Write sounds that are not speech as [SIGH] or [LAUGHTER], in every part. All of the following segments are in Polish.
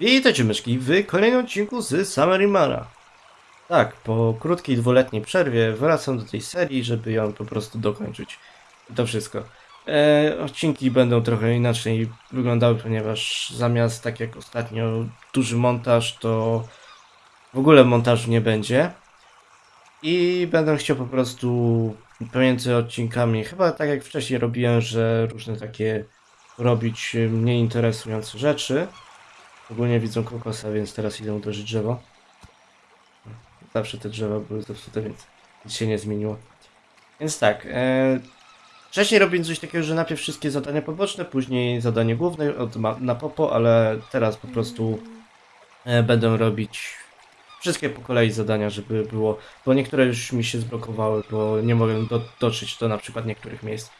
Witajcie myszki w kolejnym odcinku z Samarimara. Tak, po krótkiej dwuletniej przerwie wracam do tej serii, żeby ją po prostu dokończyć. To wszystko. E, odcinki będą trochę inaczej wyglądały, ponieważ zamiast tak jak ostatnio duży montaż, to w ogóle montażu nie będzie. I będę chciał po prostu pomiędzy odcinkami, chyba tak jak wcześniej robiłem, że różne takie robić mniej interesujące rzeczy. Ogólnie widzą kokosa, więc teraz idę uderzyć drzewo. Zawsze te drzewa były zepsute, więc nic się nie zmieniło. Więc tak, e, wcześniej robiłem coś takiego, że najpierw wszystkie zadania poboczne, później zadanie główne od na popo, ale teraz po prostu e, będę robić wszystkie po kolei zadania, żeby było, bo niektóre już mi się zblokowały, bo nie mogłem do, dotrzeć do na przykład niektórych miejsc.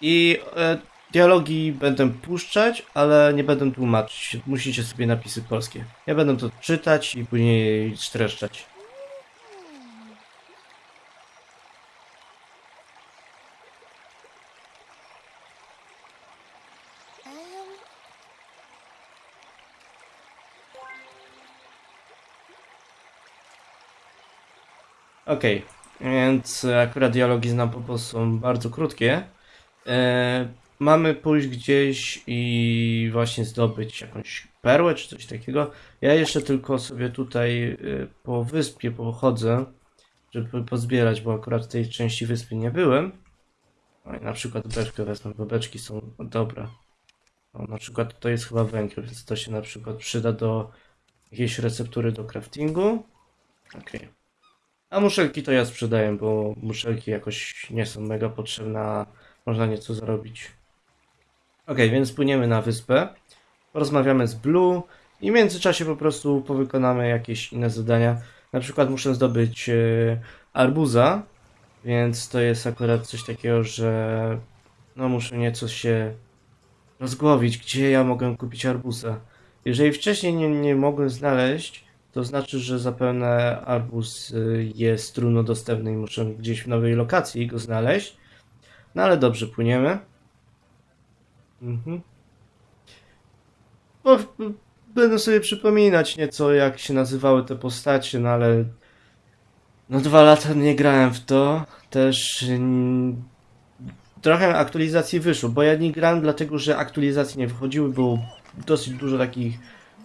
I e, dialogi będę puszczać, ale nie będę tłumaczyć. Musicie sobie napisy polskie. Ja będę to czytać i później streszczać. Okej, więc akurat dialogi znam po prostu są bardzo krótkie. E, mamy pójść gdzieś i właśnie zdobyć jakąś perłę czy coś takiego. Ja jeszcze tylko sobie tutaj e, po wyspie pochodzę, żeby pozbierać, bo akurat w tej części wyspy nie byłem. O, i na przykład beczkę wezmę, bo beczki są dobre. O, na przykład to jest chyba węgiel, więc to się na przykład przyda do jakiejś receptury do craftingu. Okej. A muszelki to ja sprzedaję, bo muszelki jakoś nie są mega potrzebne, a można nieco zarobić. Ok, więc płyniemy na wyspę, porozmawiamy z Blue i w międzyczasie po prostu powykonamy jakieś inne zadania. Na przykład muszę zdobyć e, arbuza, więc to jest akurat coś takiego, że no muszę nieco się rozgłowić, gdzie ja mogę kupić arbuza. Jeżeli wcześniej nie, nie mogłem znaleźć, to znaczy, że zapewne arbuz y, jest trudno dostępny i muszę gdzieś w nowej lokacji go znaleźć. No ale dobrze, płyniemy. Mhm. B- będę sobie przypominać nieco, jak się nazywały te postacie, no ale. No dwa lata nie grałem w to. Też. Trochę aktualizacji wyszło, bo ja nie grałem dlatego, że aktualizacje nie wychodziły, było dosyć dużo takich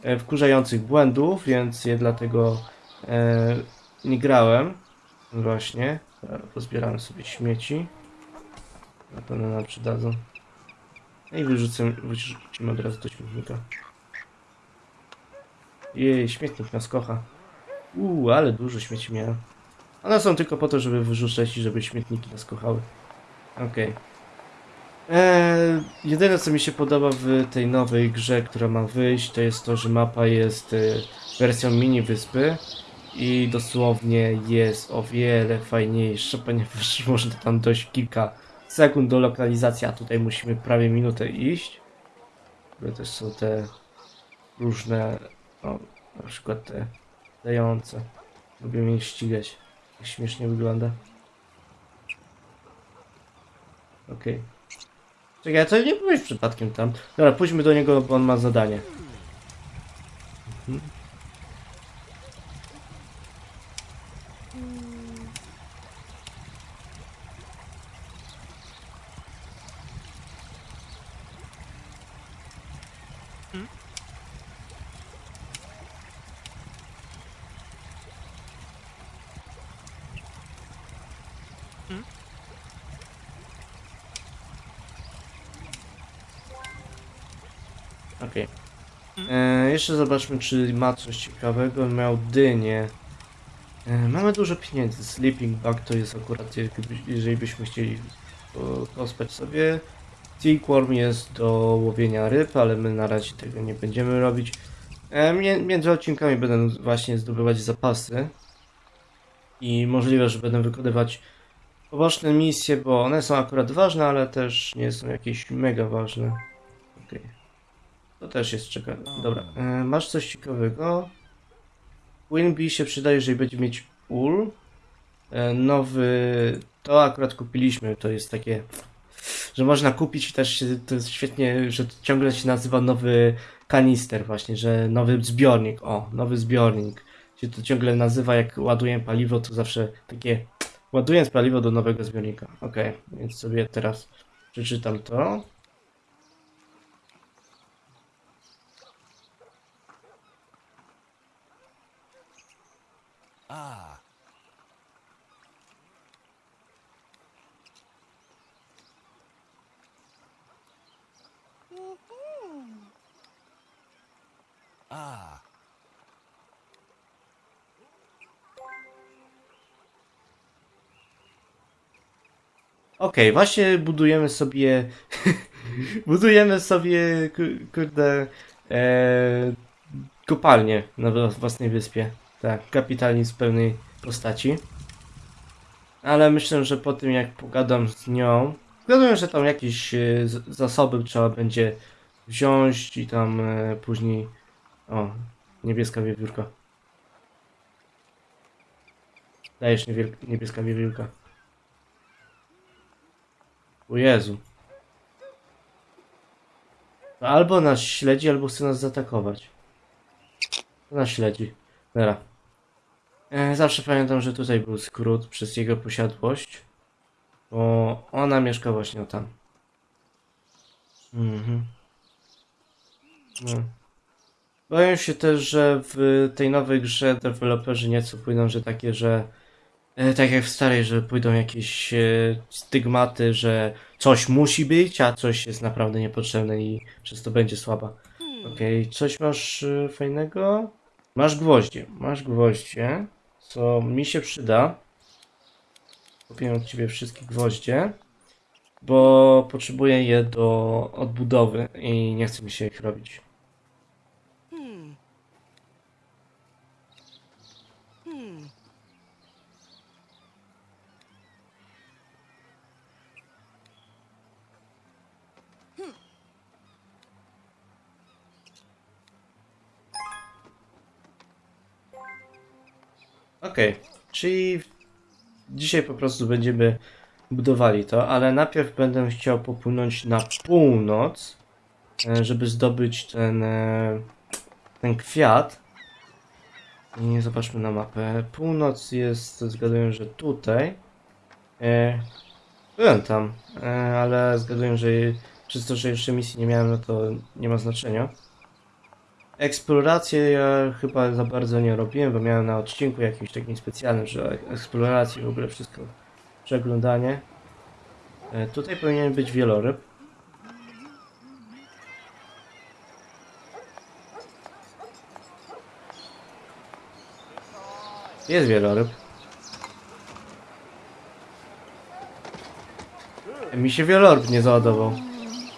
e, wkurzających błędów, więc je dlatego e, nie grałem. Właśnie. Dobra, Pozbieramy sobie śmieci. Na pewno nam przydadzą. No I wyrzucę, wyrzucimy od razu do śmietnika. Jej, śmietnik nas kocha. Uuu, ale dużo śmieci miałem. One są tylko po to, żeby wyrzucać i żeby śmietniki nas kochały. Okej. Eee, jedyne co mi się podoba w tej nowej grze, która ma wyjść, to jest to, że mapa jest e, wersją mini wyspy i dosłownie jest o wiele fajniejsza, [LAUGHS] ponieważ można tam dojść kilka sekund do lokalizacji, a tutaj musimy prawie minutę iść. Które też są te różne, o, na przykład te dające. Lubię mnie ścigać. Jak śmiesznie wygląda. Okej. Czekaj, a co nie byłeś przypadkiem tam? Dobra, pójdźmy do niego, bo on ma zadanie. Mhm. Okej. E, Jeszcze zobaczmy, czy ma coś ciekawego. Miał dynię. E, mamy dużo pieniędzy. Sleeping Bag to jest akurat, jeżeli byśmy chcieli po- pospać sobie. Silkworm jest do łowienia ryb, ale my na razie tego nie będziemy robić. E, między odcinkami będę właśnie zdobywać zapasy. I możliwe, że będę wykonywać poboczne misje, bo one są akurat ważne, ale też nie są jakieś mega ważne. Okej. To też jest ciekawe. Dobra, e, masz coś ciekawego? Winbee się przyda, jeżeli będzie mieć ul. E, nowy, to akurat kupiliśmy, to jest takie, że można kupić i też się, to jest świetnie, że ciągle się nazywa nowy kanister właśnie, że nowy zbiornik, o, nowy zbiornik. Się to ciągle nazywa, jak ładuję paliwo, to zawsze takie ładuję paliwo do nowego zbiornika. Okej, więc sobie teraz przeczytam to. Ah, Okej, właśnie budujemy sobie. [LAUGHS] budujemy sobie, ku- kurde. E, kopalnię na wła- własnej wyspie. Tak, kapitalizm w pełnej postaci. Ale myślę, że po tym jak pogadam z nią. Zgaduję, że tam jakieś e, z- zasoby trzeba będzie wziąć i tam e, później. O, niebieska wiewiórka. Dajesz niebieska wiewiórka. O Jezu. Albo nas śledzi, albo chce nas zaatakować. Nas śledzi. Dobra. E, zawsze pamiętam, że tutaj był skrót przez jego posiadłość. Bo ona mieszka właśnie tam. Mhm. No. Boję się też, że w tej nowej grze deweloperzy nieco pójdą, że takie, że E, Tak jak w starej, że pójdą jakieś e, stygmaty, że coś musi być, a coś jest naprawdę niepotrzebne i przez to będzie słaba. Okej, coś masz fajnego? Masz gwoździe, masz gwoździe, co mi się przyda. Kupię od ciebie wszystkie gwoździe, bo potrzebuję je do odbudowy i nie chce mi się ich robić. Hmm. Hmm. Okej, czyli dzisiaj po prostu będziemy budowali to, ale najpierw będę chciał popłynąć na północ, e, żeby zdobyć ten, e, ten kwiat. I zobaczmy na mapę. Północ jest, zgaduję, że tutaj. E, Byłem tam, ale zgaduję, że przez to, że jeszcze misji nie miałem, no to nie ma znaczenia. Eksplorację ja chyba za bardzo nie robiłem, bo miałem na odcinku jakimś takim specjalnym, że eksplorację w ogóle wszystko przeglądanie. E, tutaj powinien być wieloryb. Jest wieloryb. E, Mi się wieloryb nie załadował.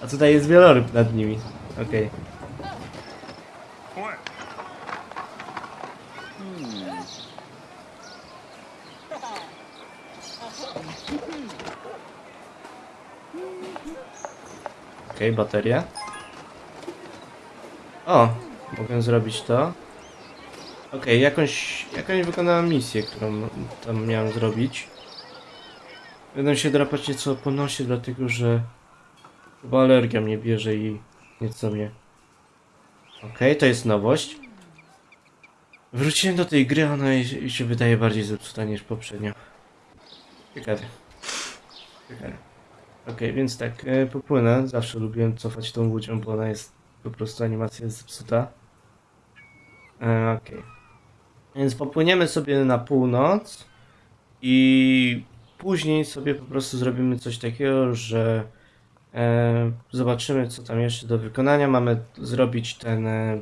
A tutaj jest wieloryb nad nimi. Okej. Okej, bateria. O, mogę zrobić to. Okej, jakąś, jakąś wykonałem misję, którą tam miałem zrobić. Będę się drapać nieco po nosie, dlatego że chyba alergia mnie bierze i nieco mnie. Okej, to jest nowość. Wróciłem do tej gry, ona się wydaje bardziej zepsuta niż poprzednio. Ciekawe. Ciekawe. Okej, więc tak, e, popłynę. Zawsze lubiłem cofać tą łudzią, bo ona jest po prostu animacja jest zepsuta. E, Okej. Więc popłyniemy sobie na północ i później sobie po prostu zrobimy coś takiego, że e, zobaczymy co tam jeszcze do wykonania. Mamy zrobić ten e,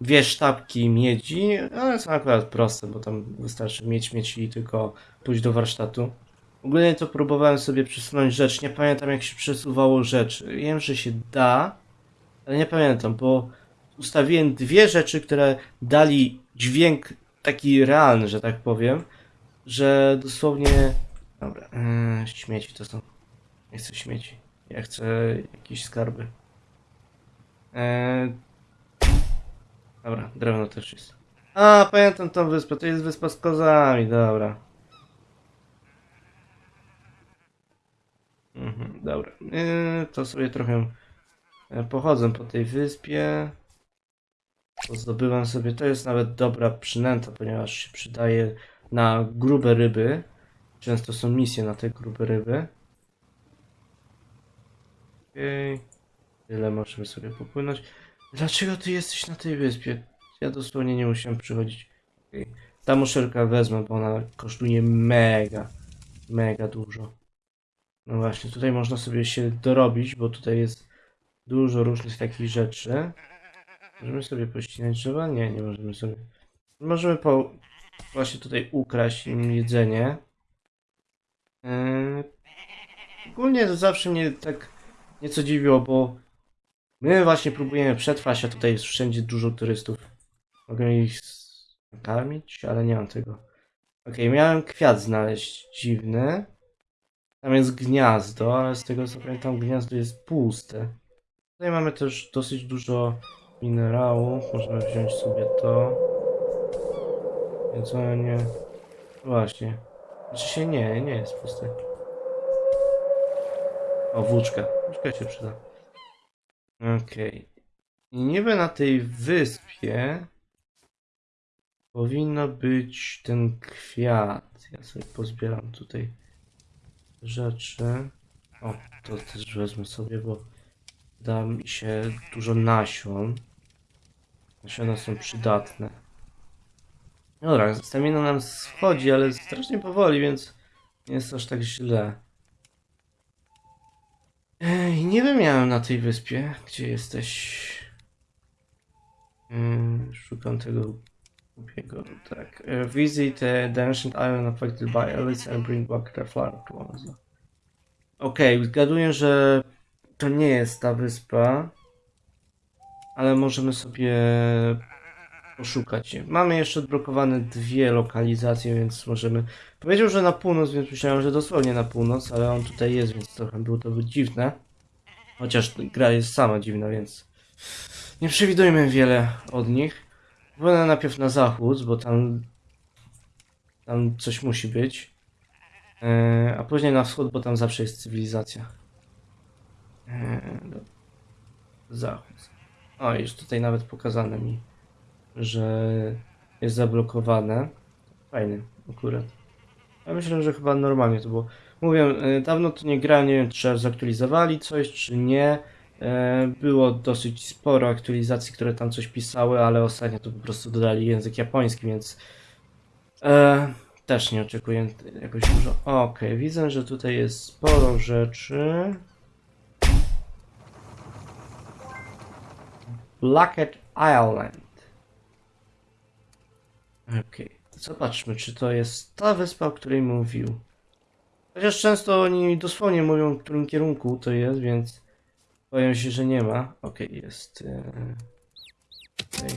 dwie sztabki miedzi, ale są akurat proste, bo tam wystarczy mieć mieć i tylko pójść do warsztatu. Ogólnie to próbowałem sobie przesunąć rzecz. Nie pamiętam jak się przesuwało rzecz. Wiem, że się da, ale nie pamiętam, bo ustawiłem dwie rzeczy, które dali dźwięk taki realny, że tak powiem, że dosłownie. Dobra, yy, śmieci to są. Nie chcę śmieci. Ja chcę jakieś skarby. Yy... Dobra, drewno też jest. A, pamiętam tą wyspę. To jest wyspa z kozami, dobra. Mhm, dobra. Yy, to sobie trochę e, pochodzę po tej wyspie. Zdobywam sobie, to jest nawet dobra przynęta, ponieważ się przydaje na grube ryby. Często są misje na te grube ryby. Okej. Tyle możemy sobie popłynąć. Dlaczego ty jesteś na tej wyspie? Ja dosłownie nie musiałem przychodzić. Okej. Ta muszelka wezmę, bo ona kosztuje mega, mega dużo. No właśnie, tutaj można sobie się dorobić, bo tutaj jest dużo różnych takich rzeczy. Możemy sobie pościnać drzewa? Nie, nie możemy sobie. Możemy po... właśnie tutaj ukraść im jedzenie. Yy... Ogólnie to zawsze mnie tak nieco dziwiło, bo my właśnie próbujemy przetrwać, a tutaj jest wszędzie dużo turystów. Mogę ich nakarmić, ale nie mam tego. Okej, miałem kwiat znaleźć dziwny. Tam jest gniazdo, ale z tego co pamiętam gniazdo jest puste. Tutaj mamy też dosyć dużo minerałów. Możemy wziąć sobie to. Jedzenie. Właśnie. Znaczy się nie, nie jest puste. O, włóczka. Włóczka się przyda. Okej. I niby na tej wyspie powinno być ten kwiat. Ja sobie pozbieram tutaj rzeczy. O, to też wezmę sobie, bo da mi się dużo nasion. Nasiona są przydatne. Dobra, stamina nam schodzi, ale strasznie powoli, więc nie jest aż tak źle. Ej, nie wymiałem na tej wyspie. Gdzie jesteś? Szukam tego głupiego, tak. E, Visit the, the ancient island affected by Alice and bring back the flower to Oasis. Okej, zgaduję, że to nie jest ta wyspa, ale możemy sobie poszukać. Mamy jeszcze odblokowane dwie lokalizacje, więc możemy... Powiedział, że na północ, więc myślałem, że dosłownie na północ, ale on tutaj jest, więc trochę było to dziwne. Chociaż gra jest sama dziwna, więc nie przewidujmy wiele od nich. Płynę najpierw na zachód, bo tam tam coś musi być. E, a później na wschód, bo tam zawsze jest cywilizacja. E, Zachód. O, już tutaj nawet pokazane mi, że jest zablokowane. Fajny akurat. Ja myślę, że chyba normalnie to było. Mówię, e, dawno to nie grałem, nie wiem czy zaktualizowali coś, czy nie. E, Było dosyć sporo aktualizacji, które tam coś pisały, ale ostatnio to po prostu dodali język japoński, więc e, też nie oczekuję jakoś dużo. Okej, widzę, że tutaj jest sporo rzeczy. Blackett Island. Okej, zobaczmy, czy to jest ta wyspa, o której mówił. Chociaż często oni dosłownie mówią, w którym kierunku to jest, więc boję się, że nie ma. Okej, jest. E... Tutaj.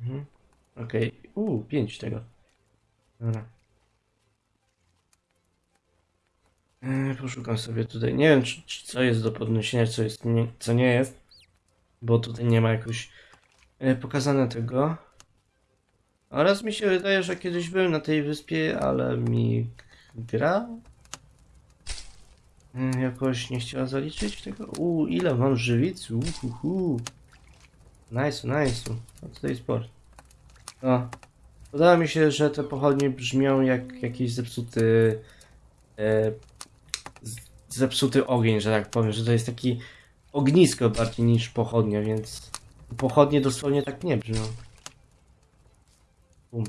Mhm. Okej, uuu, pięć tego. Dobra. E, poszukam sobie tutaj. Nie wiem, czy, czy co jest do podniesienia, co jest, nie, co nie jest. Bo tutaj nie ma jakoś pokazane tego. Oraz mi się wydaje, że kiedyś byłem na tej wyspie, ale mi gra e, jakoś nie chciała zaliczyć tego. Uuu, ile mam żywic? Uhuhu. Nice, nice. A tutaj sport. O. Podoba mi się, że te pochodnie brzmią jak jakiś zepsuty e, zepsuty ogień, że tak powiem, że to jest taki ognisko bardziej niż pochodnia, więc pochodnie dosłownie tak nie brzmią. Bum.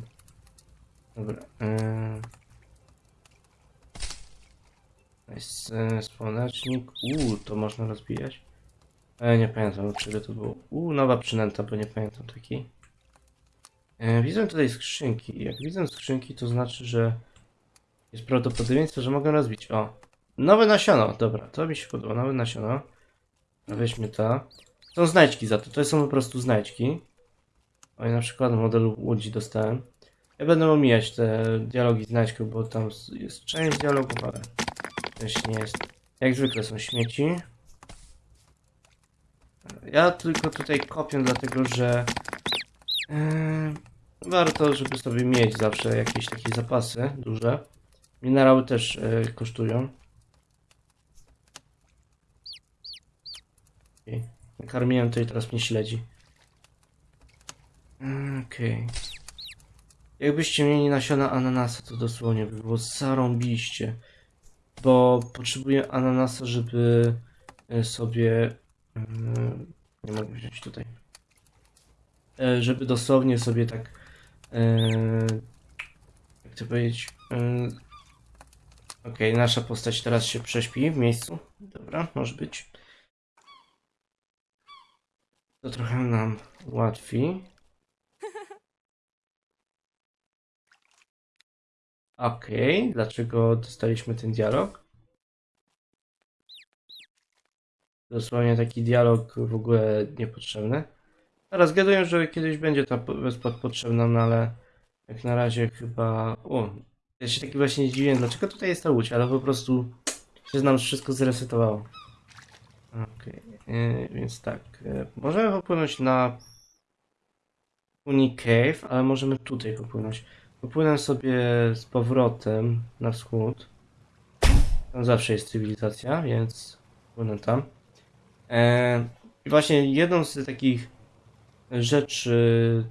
Dobra. Yy. Jest e, słonecznik. Uuu, to można rozbijać. E, nie pamiętam czego to było. Uuu, nowa przynęta, bo nie pamiętam takiej. E, widzę tutaj skrzynki. Jak widzę skrzynki, to znaczy, że jest prawdopodobieństwo, że mogę rozbić. O, nowe nasiono. Dobra, to mi się podoba. Nowe nasiono. Weźmy to. Są znajdźki za to. To są po prostu znajdźki. O, i na przykład model łodzi dostałem. Ja będę omijać te dialogi znajdźków, bo tam jest część dialogów, ale też nie jest. Jak zwykle są śmieci. Ja tylko tutaj kopię, dlatego że. Yy, warto, żeby sobie mieć zawsze jakieś takie zapasy duże. Minerały też e, kosztują. Okej. Nakarmiłem to i teraz mnie śledzi. Okej. Jakbyście mieli nasiona ananasa, to dosłownie by było zarąbiście. Bo potrzebuję ananasa, żeby e, sobie... mm, Nie mogę wziąć tutaj. E, Żeby dosłownie sobie tak... e, Jak to powiedzieć? e, Okej, nasza postać teraz się prześpi w miejscu. Dobra, może być. To trochę nam ułatwi. Okej, dlaczego dostaliśmy ten dialog? Dosłownie taki dialog w ogóle niepotrzebny. Teraz zgaduję, że kiedyś będzie ta wyspa potrzebna, no ale jak na razie chyba... O, ja się taki właśnie dziwię, dlaczego tutaj jest ta łódź, ale po prostu się nam wszystko zresetowało. Okej, yy, więc tak, yy, możemy popłynąć na Uni Cave, ale możemy tutaj popłynąć. Popłynę sobie z powrotem na wschód. Tam zawsze jest cywilizacja, więc płynę tam. E, I właśnie jedną z takich rzeczy...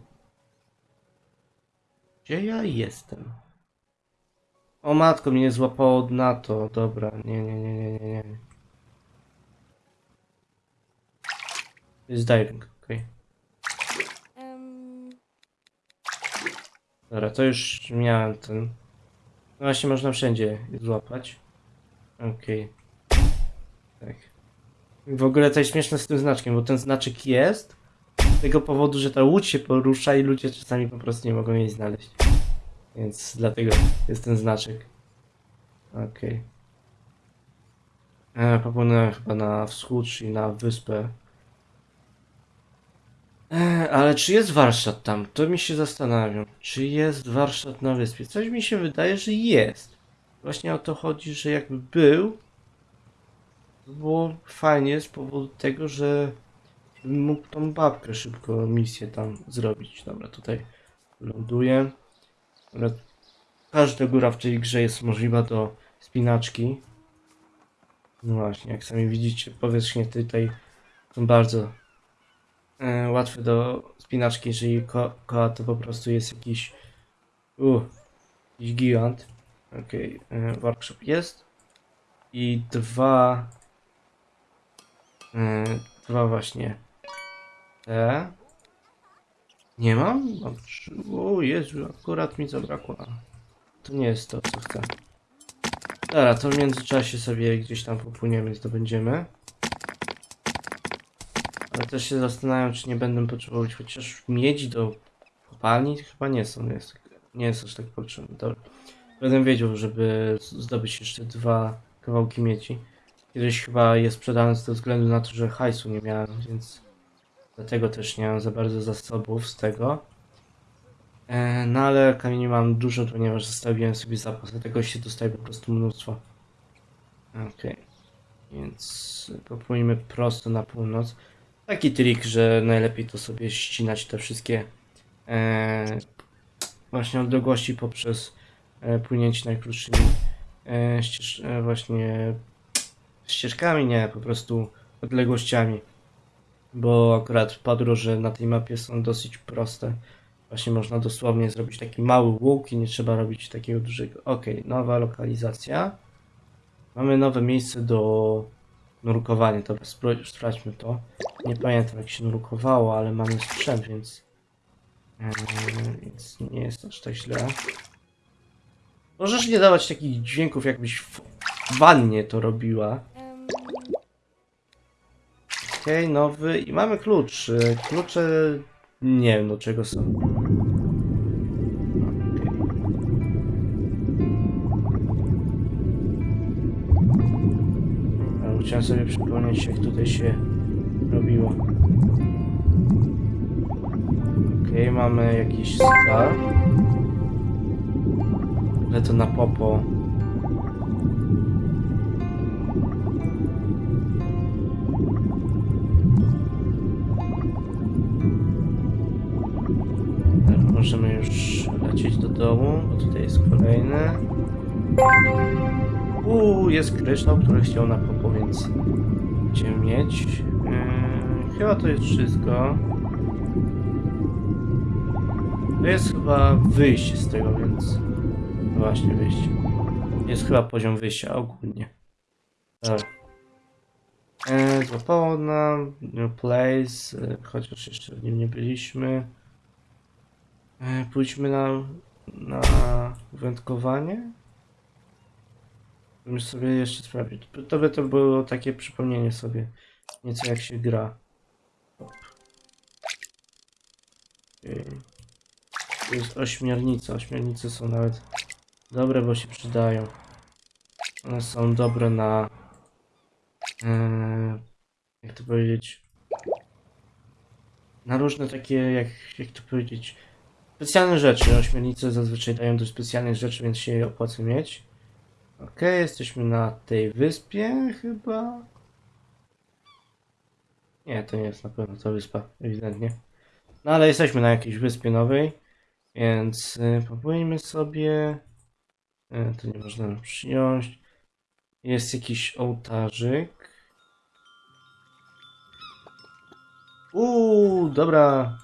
Gdzie ja jestem? O matko, mnie złapało na to. Dobra, nie, nie, nie, nie, nie, nie. Jest diving, okej. Em, Dobra, to już miałem ten. No właśnie można wszędzie złapać. Okej. Tak. W ogóle to jest śmieszne z tym znaczkiem, bo ten znaczek jest z tego powodu, że ta łódź się porusza i ludzie czasami po prostu nie mogą jej znaleźć. Więc dlatego jest ten znaczek. Okej. Okay. Popłynąłem chyba na wschód, czyli na wyspę. E, ale czy jest warsztat tam? To mi się zastanawiam. Czy jest warsztat na wyspie? Coś mi się wydaje, że jest. Właśnie o to chodzi, że jakby był, to było fajnie z powodu tego, że mógł tą babkę szybko misję tam zrobić. Dobra, tutaj ląduję. Dobra, każda góra w tej grze jest możliwa do spinaczki. No właśnie, jak sami widzicie, powierzchnie tutaj są bardzo e, łatwe do spinaczki, jeżeli ko koła to po prostu jest jakiś uh, jakiś gigant. Okej, e, workshop jest. I dwa e, dwa właśnie te. Nie mam? o Jezu, akurat mi zabrakło. To nie jest to co chcę. Dobra, to w międzyczasie sobie gdzieś tam popłyniemy, zdobędziemy też się zastanawiam, czy nie będę potrzebować chociaż miedzi do kopalni. Chyba nie są, jest, nie jest aż tak potrzebne. Dobra. Będę wiedział, żeby z- zdobyć jeszcze dwa kawałki miedzi. Kiedyś chyba je sprzedałem ze względu na to, że hajsu nie miałem, więc dlatego też nie mam za bardzo zasobów z tego. E, no ale kamieni mam dużo, ponieważ zostawiłem sobie zapas, dlatego się dostaje po prostu mnóstwo. Okej. Więc popłyniemy prosto na północ. Taki trik, że najlepiej to sobie ścinać te wszystkie e, właśnie odległości poprzez e, płynięcie najkrótszymi e, ścież, e, właśnie ścieżkami, nie, po prostu odległościami. Bo akurat podróże na tej mapie są dosyć proste. Właśnie można dosłownie zrobić taki mały łuk i nie trzeba robić takiego dużego. Ok, nowa lokalizacja. Mamy nowe miejsce do nurkowania. Dobra, spró- sprawdźmy to. Nie pamiętam jak się nurkowało, ale mamy sprzęt, więc, yy, więc nie jest aż tak źle. Możesz nie dawać takich dźwięków, jakbyś w wannie to robiła. Okej, nowy i mamy klucz. Yy, Klucze nie wiem do czego są. Chciałem sobie przypomnieć jak tutaj się robiło. Okej, mamy jakiś skarb. Ale to na popo. możemy już lecieć do domu, bo tutaj jest kolejny. Uuu, jest kryształ, który chciał na więc będziemy mieć. Yy, chyba to jest wszystko. To jest chyba wyjście z tego, więc... Właśnie, wyjście. Jest chyba poziom wyjścia ogólnie. Dobra. E, złapało nam New Place, e, chociaż jeszcze w nim nie byliśmy. E, pójdźmy na, na wędkowanie. Bym sobie jeszcze sprawdzić. To by to było takie przypomnienie sobie nieco jak się gra. Tu jest ośmiornica. Ośmiornice są nawet dobre, bo się przydają. One są dobre na Eee, jak to powiedzieć? Na różne takie, jak, jak to powiedzieć? Specjalne rzeczy. Ośmiornice zazwyczaj dają do specjalnych rzeczy, więc się opłaca mieć. Okej, jesteśmy na tej wyspie chyba. Nie, to nie jest na pewno ta wyspa, ewidentnie. No ale jesteśmy na jakiejś wyspie nowej, więc y, sobie. Y, tu nie można przyjąć. Jest jakiś ołtarzyk. Uuu, dobra.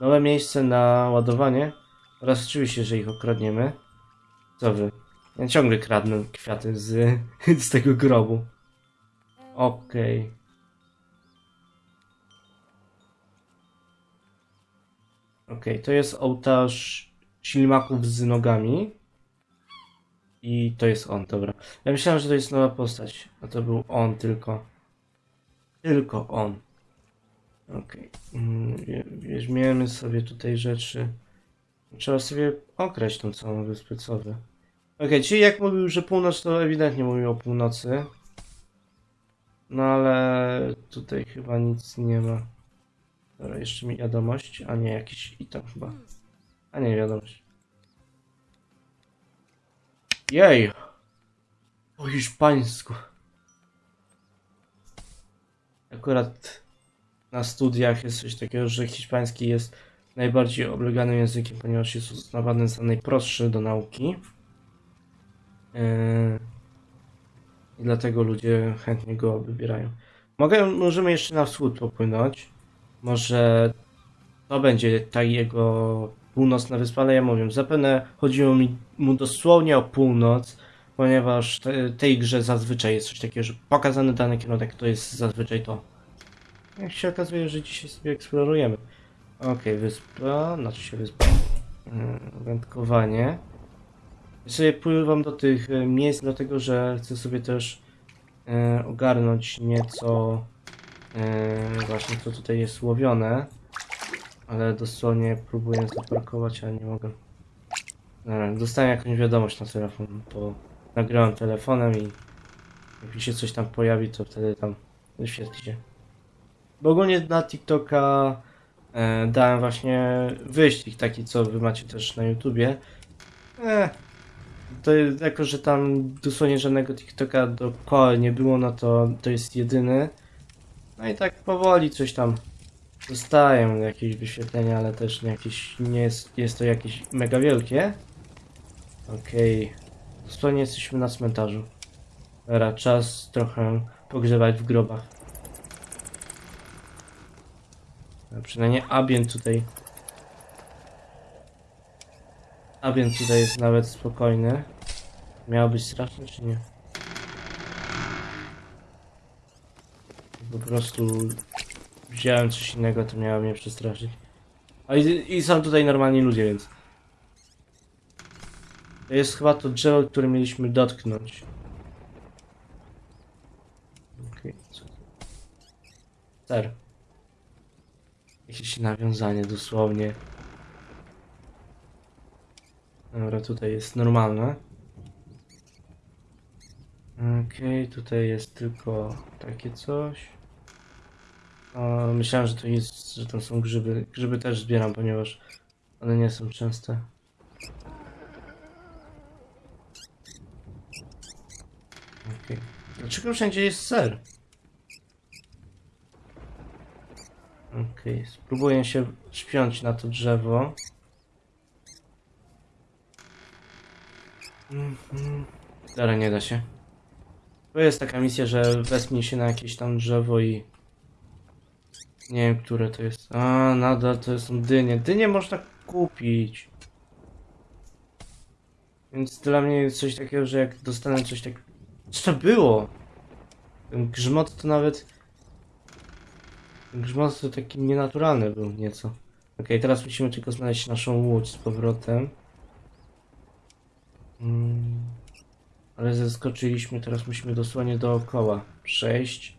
Nowe miejsce na ładowanie. Oraz oczywiście, że ich okradniemy. Co wy? Ja ciągle kradnę kwiaty z, [LAUGHS] z tego grobu. Okej. Okej, to jest ołtarz ślimaków z nogami. I to jest on, dobra. Ja myślałem, że to jest nowa postać, a to był on tylko. Tylko on. Okej. Mm, wie- Weźmiemy sobie tutaj rzeczy. Trzeba sobie okraść tą całą wyspę, co wy. Okej, czyli jak mówił, że północ, to ewidentnie mówił o północy. No ale tutaj chyba nic nie ma. Dobra, jeszcze mi wiadomość, a nie jakiś item chyba. A nie wiadomość. Jej! Po hiszpańsku. Akurat na studiach jest coś takiego, że hiszpański jest najbardziej obleganym językiem, ponieważ jest uznawany za najprostszy do nauki. Yy, I dlatego ludzie chętnie go wybierają. Mogę, możemy jeszcze na wschód popłynąć. Może to będzie ta jego północna wyspa, ale ja mówię, zapewne chodziło mi mu dosłownie o północ, ponieważ te, tej grze zazwyczaj jest coś takiego, że pokazany dany kierunek to jest zazwyczaj to. Jak się okazuje, że dzisiaj sobie eksplorujemy. Okej, wyspa, znaczy się wyspa. Yy, Wędkowanie. Sobie pływam do tych e, miejsc, dlatego że chcę sobie też e, ogarnąć nieco e, właśnie co tutaj jest łowione. Ale dosłownie próbuję zaparkować, ale nie mogę. Dobra, dostałem jakąś wiadomość na telefon, to nagrałem telefonem i jak się coś tam pojawi, to wtedy tam wyświetli się. Bo ogólnie na TikToka e, dałem właśnie wyścig taki, co wy macie też na YouTubie. E, to jako, że tam dosłownie żadnego TikToka dookoła nie było, no to to jest jedyny. No i tak powoli coś tam dostaję jakieś wyświetlenia, ale też jakieś, nie jest, jest to jakieś mega wielkie. Okej, dosłownie jesteśmy na cmentarzu. Dobra, czas trochę pogrzewać w grobach. A przynajmniej ambient tutaj. Ambient tutaj jest nawet spokojny. Miało być straszne czy nie? Po prostu wziąłem coś innego, to miało mnie przestraszyć. A i, i są tutaj normalni ludzie, więc. To jest chyba to drzewo, które mieliśmy dotknąć. Okej, to? Ser. Jakieś nawiązanie dosłownie. Dobra, tutaj jest normalne. Okej, tutaj jest tylko takie coś. O, myślałem, że to jest, że tam są grzyby. Grzyby też zbieram, ponieważ one nie są częste. Okej. Dlaczego wszędzie jest ser? Okej, spróbuję się śpiąć na to drzewo. Dobra, nie da się. To jest taka misja, że wespnij się na jakieś tam drzewo i... Nie wiem, które to jest. A, nadal to są dynie. Dynie można kupić. Więc dla mnie jest coś takiego, że jak dostanę coś tak... Co to było? Ten grzmot to nawet... Ten grzmot to taki nienaturalny był nieco. Okej, teraz musimy tylko znaleźć naszą łódź z powrotem. Mm. Ale zeskoczyliśmy, teraz musimy dosłownie dookoła przejść.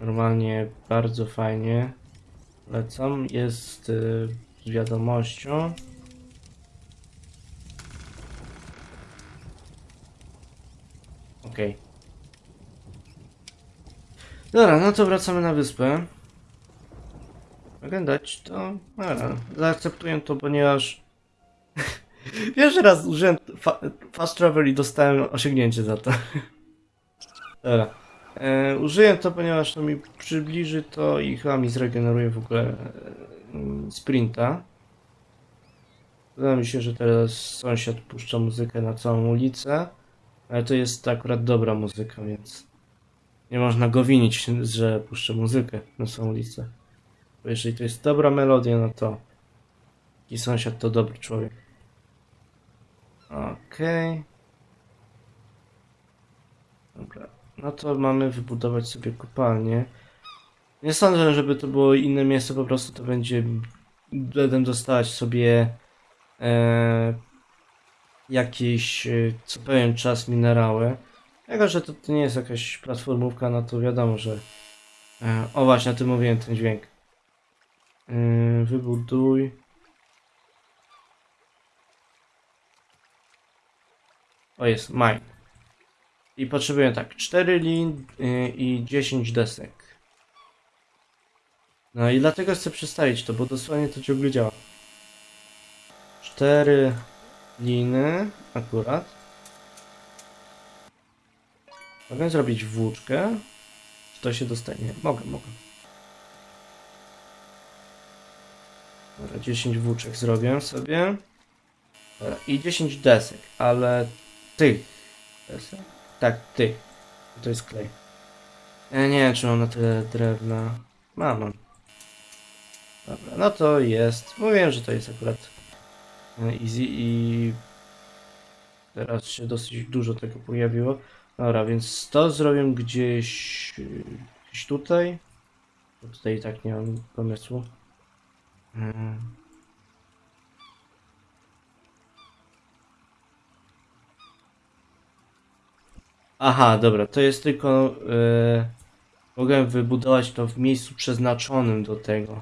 Normalnie bardzo fajnie. Lecam. Jest y, z wiadomością. Okej. Dobra, no to wracamy na wyspę. Mogę dać to? Dobra, zaakceptuję to, ponieważ Pierwszy raz użyłem fa fast travel i dostałem osiągnięcie za to. Dobra. E, użyję to, ponieważ to mi przybliży to i chyba mi zregeneruje w ogóle e, sprinta. Wydaje mi się, że teraz sąsiad puszcza muzykę na całą ulicę, ale to jest akurat dobra muzyka, więc nie można go winić, że puszcza muzykę na całą ulicę. Bo jeżeli to jest dobra melodia, no to i sąsiad to dobry człowiek. Okej. Dobra. No to mamy wybudować sobie kopalnię. Nie sądzę, żeby to było inne miejsce, po prostu to będzie... Będę dostawać sobie e, jakieś e, co pewien czas minerały. Jako, że to, to nie jest jakaś platformówka, no to wiadomo, że... E, o właśnie, o tym mówiłem, ten dźwięk. E, wybuduj... O jest, mine. I potrzebuję tak, 4 lin y, i 10 desek. No i dlatego chcę przestawić to, bo dosłownie to ciągle działa. 4 liny akurat. Mogę zrobić włóczkę. Czy to się dostanie? Mogę, mogę. Dobra, 10 włóczek zrobię sobie. Dobra, I 10 desek, ale desek? Tak, tych. To jest klej. Ja nie wiem, czy mam na tyle drewna. Mam, mam. Dobra, no to jest. Mówiłem, że to jest akurat e, easy i teraz się dosyć dużo tego pojawiło. Dobra, więc to zrobię gdzieś, gdzieś tutaj. Tutaj i tak nie mam pomysłu. Hmm. Aha, dobra, to jest tylko. E, mogę wybudować to w miejscu przeznaczonym do tego.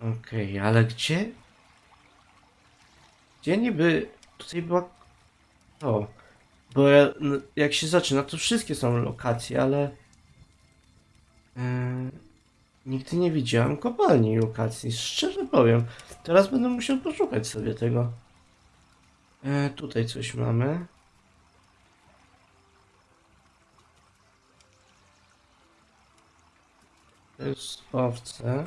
Okej, ale gdzie? Gdzie niby. Tutaj była. O. Bo ja, no, jak się zaczyna, to wszystkie są lokacje, ale. E, nigdy nie widziałem kopalni lokacji, szczerze powiem. Teraz będę musiał poszukać sobie tego. E, tutaj coś mamy. Jest owce.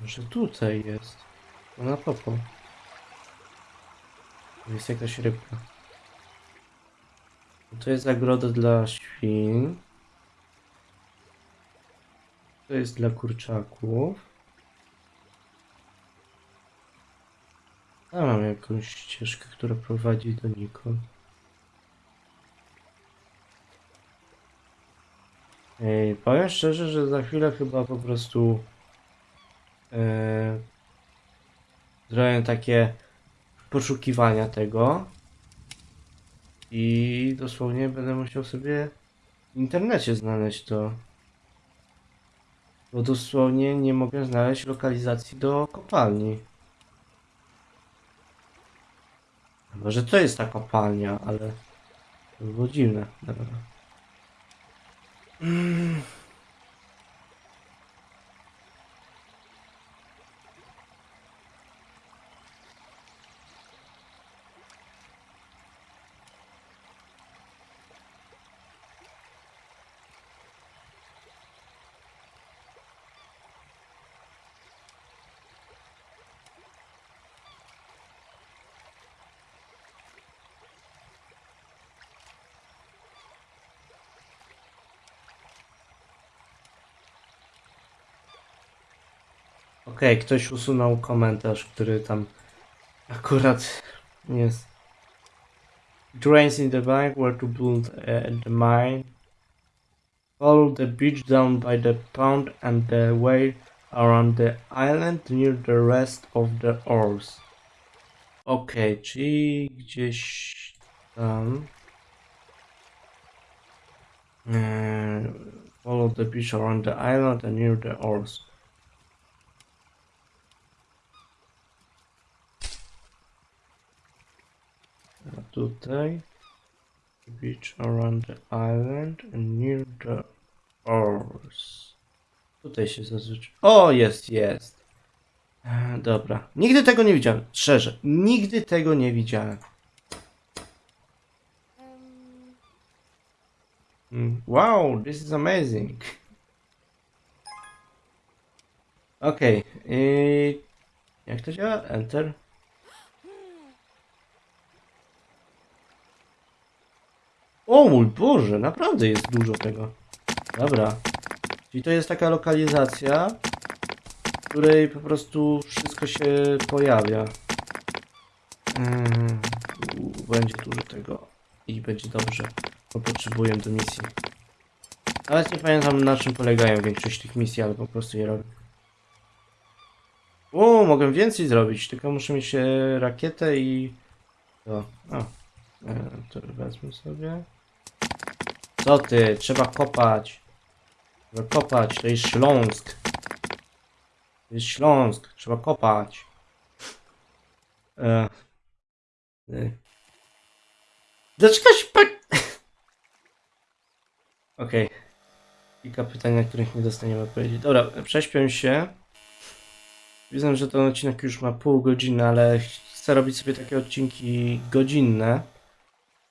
Może tutaj jest. Ona popo. To jest jakaś rybka. To jest zagroda dla świn. To jest dla kurczaków. Tam mam jakąś ścieżkę, która prowadzi donikąd. Ej, powiem szczerze, że za chwilę chyba po prostu e, zrobię takie poszukiwania tego i dosłownie będę musiał sobie w internecie znaleźć to. Bo dosłownie nie mogę znaleźć lokalizacji do kopalni. Chyba, że to jest ta kopalnia, ale to by było dziwne. Dobra. Mm. Okej, ktoś usunął komentarz, który tam akurat jest. Drains in the bank where to build uh, the mine. Follow the beach down by the pond and the way around the island near the rest of the ores. Okej, czyli gdzieś tam. Eee, follow the beach around the island and near the ores. Tutaj. Beach around the island and near the ores. Tutaj się zazwyczaj. O, jest, jest. Dobra. Nigdy tego nie widziałem. Szczerze, nigdy tego nie widziałem. Mm, Wow, this is amazing. Okej. Okay. Jak to działa? Enter. O mój Boże, naprawdę jest dużo tego. Dobra. Czyli to jest taka lokalizacja, w której po prostu wszystko się pojawia. Mm, u, będzie dużo tego i będzie dobrze, bo potrzebuję do misji. Nawet nie pamiętam na czym polegają większość tych misji, ale po prostu je robię. O, mogę więcej zrobić, tylko muszę mieć e, rakietę i... To, o, e, to wezmę sobie. Co ty? Trzeba kopać. Trzeba kopać, to jest Śląsk. To jest Śląsk, trzeba kopać. E. E. Dlaczego się pa... [LAUGHS] Okej. Kilka pytań, na których nie dostaniemy odpowiedzi. Dobra, prześpię się. Widzę, że ten odcinek już ma pół godziny, ale chcę robić sobie takie odcinki godzinne.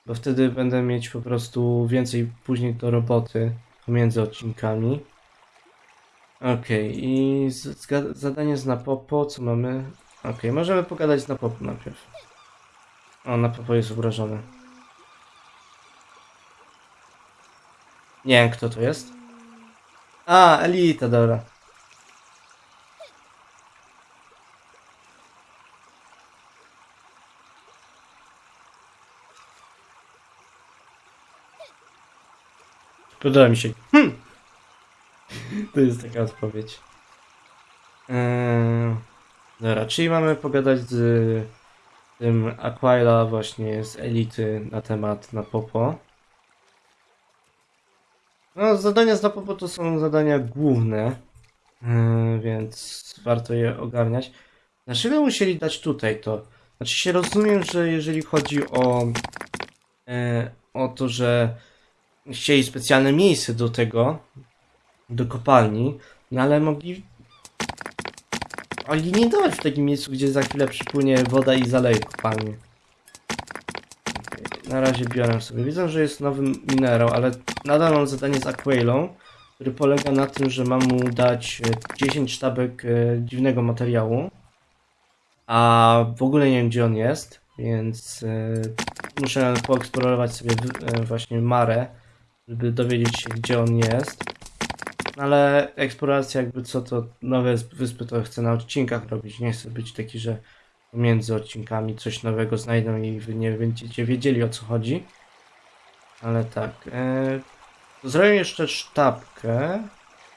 Bo wtedy będę mieć po prostu więcej później do roboty pomiędzy odcinkami. Okej, i z, zga- zadanie z Napopo, co mamy? Okej, możemy pogadać z Napopo najpierw. O, Napopo jest obrażony. Nie wiem, kto to jest. A, Elita, dobra. Podoba mi się. Hm. To jest taka odpowiedź. Eee, dobra, czyli mamy pogadać z tym Aquila właśnie z Elity na temat na Popo. No, zadania z na Popo to są zadania główne, eee, więc warto je ogarniać. Dlaczego musieli dać tutaj to? Znaczy się rozumiem, że jeżeli chodzi o, e, o to, że chcieli specjalne miejsce do tego, do kopalni, no ale mogli mogli nie dawać w takim miejscu, gdzie za chwilę przypłynie woda i zaleje kopalnię. Na razie biorę sobie. Widzę, że jest nowy minerał, ale nadal mam zadanie z Aquailą, który polega na tym, że mam mu dać e, 10 sztabek e, dziwnego materiału, a w ogóle nie wiem, gdzie on jest, więc e, muszę poeksplorować sobie e, właśnie Marę, żeby dowiedzieć się, gdzie on jest. No Ale eksploracja jakby co to nowe wyspy to chcę na odcinkach robić. Nie chcę być taki, że pomiędzy odcinkami coś nowego znajdą i wy nie będziecie wiedzieli o co chodzi. Ale tak. E, zrobię jeszcze sztabkę.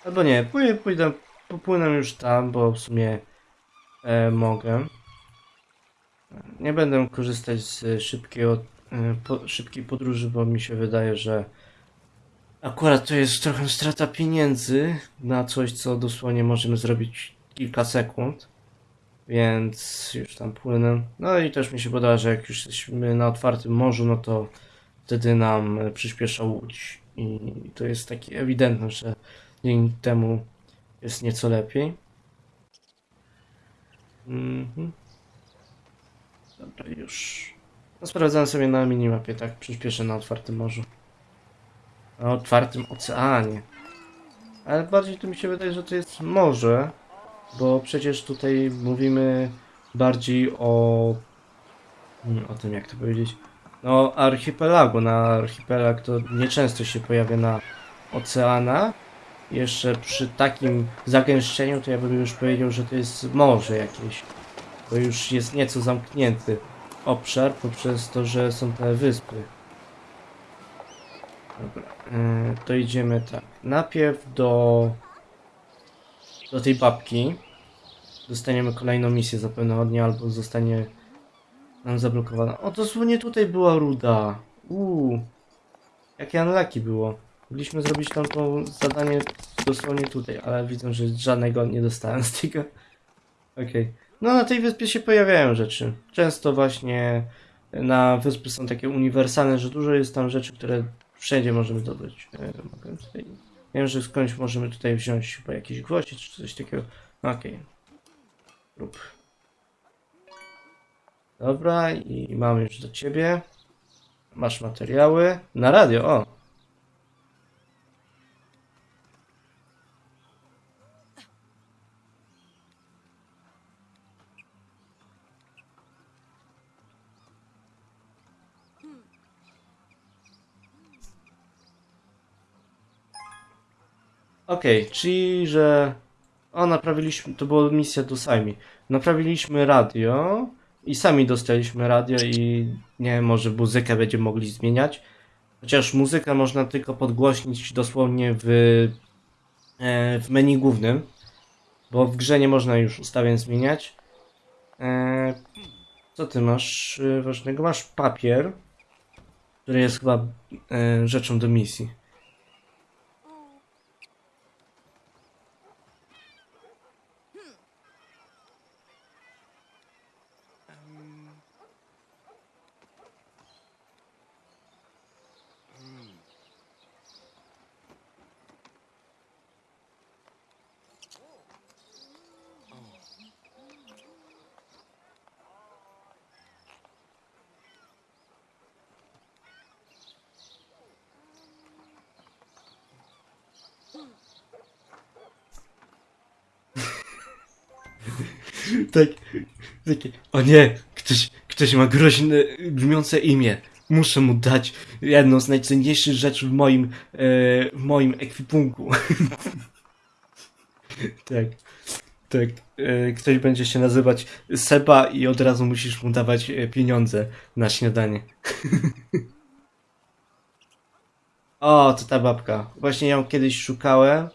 Albo nie, pójdę, pójdę, popłynę już tam, bo w sumie e, mogę. Nie będę korzystać z e, po, szybkiej podróży, bo mi się wydaje, że Akurat to jest trochę strata pieniędzy na coś, co dosłownie możemy zrobić kilka sekund. Więc już tam płynę. No i też mi się podoba, że jak już jesteśmy na otwartym morzu, no to wtedy nam przyspiesza łódź. I to jest takie ewidentne, że dzięki temu jest nieco lepiej. Mhm. Dobra, już. No, sprawdzam sobie na minimapie, tak? Przyspieszę na otwartym morzu. Na otwartym oceanie. Ale bardziej to mi się wydaje, że to jest morze, bo przecież tutaj mówimy bardziej o. hmm, o tym, jak to powiedzieć. No, archipelagu. Na archipelag to nieczęsto się pojawia na oceanach, jeszcze przy takim zagęszczeniu, to ja bym już powiedział, że to jest morze jakieś. Bo już jest nieco zamknięty obszar poprzez to, że są te wyspy. Dobra, yy, to idziemy tak. Najpierw do, do tej babki. Dostaniemy kolejną misję zapewne od niej, albo zostanie nam zablokowana. O, dosłownie tutaj była ruda. Uuu. Jakie unlucky było. Mogliśmy zrobić tam to zadanie dosłownie tutaj, ale widzę, że żadnego nie dostałem z tego. Okej. No na tej wyspie się pojawiają rzeczy. Często właśnie na wyspy są takie uniwersalne, że dużo jest tam rzeczy, które wszędzie możemy zdobyć. E, mogę tutaj... Wiem, że skądś możemy tutaj wziąć chyba jakieś gwoździe czy coś takiego. Okej. Rób. Dobra, i mamy już do ciebie. Masz materiały. Na radio, o. Okej, czyli że. O, naprawiliśmy. To była misja do Sami. Naprawiliśmy radio i sami dostaliśmy radio i nie wiem, może muzykę będziemy mogli zmieniać. Chociaż muzykę można tylko podgłośnić dosłownie w, e, w menu głównym, bo w grze nie można już ustawień zmieniać. E, co ty masz e, ważnego? Masz papier, który jest chyba rzeczą do misji. Tak, takie, o nie, ktoś, ktoś ma groźne, brzmiące imię. Muszę mu dać jedną z najcenniejszych rzeczy w moim, e, w moim ekwipunku. [LAUGHS] tak, tak. E, ktoś będzie się nazywać Seba i od razu musisz mu dawać e, pieniądze na śniadanie. [LAUGHS] o, to ta babka. Właśnie ją kiedyś szukałem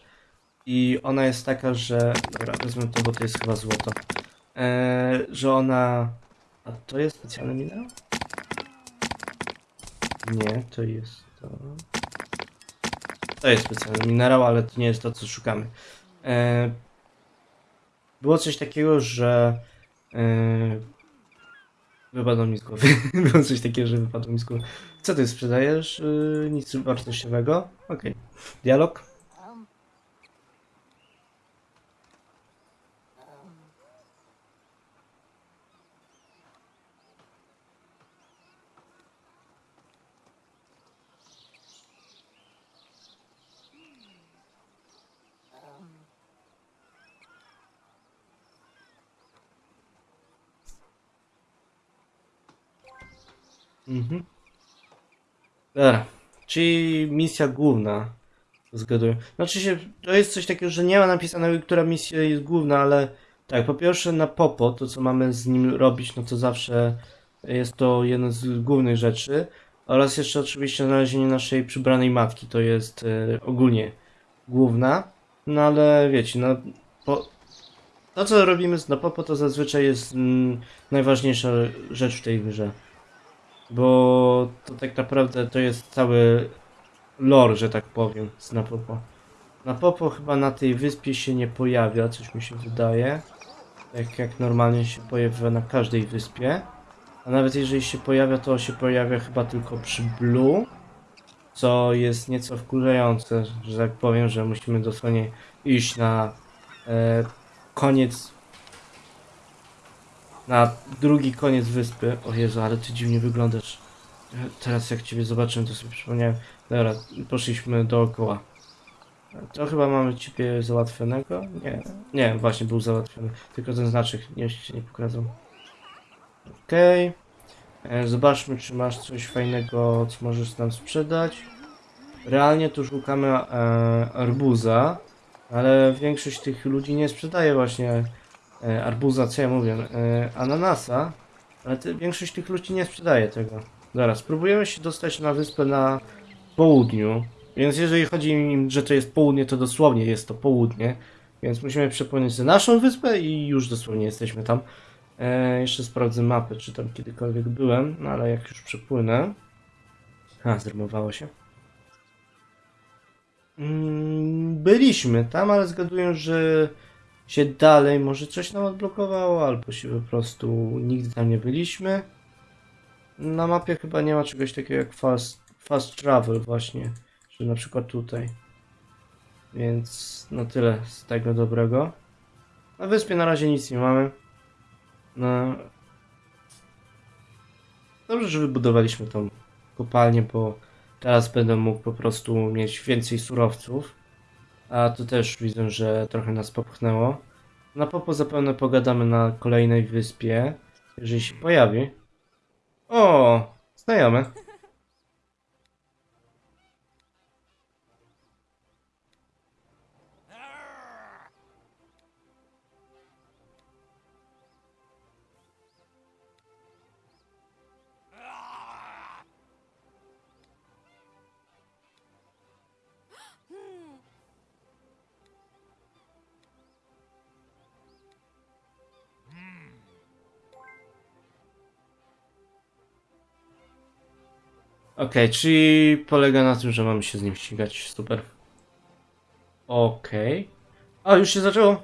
i ona jest taka, że... Dobra, wezmę to, bo to jest chyba złoto. E, że ona... A to jest specjalny minerał? Nie, to jest to... To jest specjalny minerał, ale to nie jest to, co szukamy. E, było coś takiego, że... E, wypadło mi z głowy. [LAUGHS] było coś takiego, że wypadło mi z głowy. Co ty sprzedajesz? E, nic wartościowego? Okej. Dialog? Mhm. Dobra, czyli misja główna. Zgaduję. Znaczy się, to jest coś takiego, że nie ma napisanego, która misja jest główna, ale tak, po pierwsze na Popo, to co mamy z nim robić, no to zawsze jest to jedna z głównych rzeczy. Oraz jeszcze oczywiście znalezienie naszej przybranej matki, to jest e, ogólnie główna. No ale wiecie, no po, to co robimy na Popo to zazwyczaj jest mm, najważniejsza rzecz w tej grze. Bo to tak naprawdę to jest cały lore, że tak powiem, z Napopo. Napopo chyba na tej wyspie się nie pojawia, coś mi się wydaje. Tak jak normalnie się pojawia na każdej wyspie. A nawet jeżeli się pojawia, to się pojawia chyba tylko przy Blue. Co jest nieco wkurzające, że tak powiem, że musimy dosłownie iść na e, koniec na drugi koniec wyspy. O Jezu, ale ty dziwnie wyglądasz. Teraz jak ciebie zobaczyłem, to sobie przypomniałem. Dobra, poszliśmy dookoła. To chyba mamy ciebie załatwionego? Nie, nie, właśnie był załatwiony. Tylko ten znaczek nie się nie pokazał. Okej. E, Zobaczmy, czy masz coś fajnego, co możesz nam sprzedać. Realnie tu szukamy e, arbuza. Ale większość tych ludzi nie sprzedaje właśnie e, arbuza, co ja mówię, e, ananasa. Ale ty, większość tych ludzi nie sprzedaje tego. Zaraz, spróbujemy się dostać na wyspę na południu. Więc jeżeli chodzi im, że to jest południe, to dosłownie jest to południe. Więc musimy przepłynąć na naszą wyspę i już dosłownie jesteśmy tam. E, jeszcze sprawdzę mapę, czy tam kiedykolwiek byłem, no ale jak już przepłynę. A, zrymowało się. Mm, byliśmy tam, ale zgaduję, że się dalej może coś nam odblokowało, albo się po prostu nigdy tam nie byliśmy. Na mapie chyba nie ma czegoś takiego jak fast, fast travel właśnie, że na przykład tutaj. Więc no tyle z tego dobrego. Na wyspie na razie nic nie mamy. No. Dobrze, że wybudowaliśmy tą kopalnię, bo teraz będę mógł po prostu mieć więcej surowców. A to też widzę, że trochę nas popchnęło. Na popo zapewne pogadamy na kolejnej wyspie, jeżeli się pojawi. O, znajomy. Okej, czyli polega na tym, że mamy się z nim ścigać. Super. Okej. A, już się zaczęło.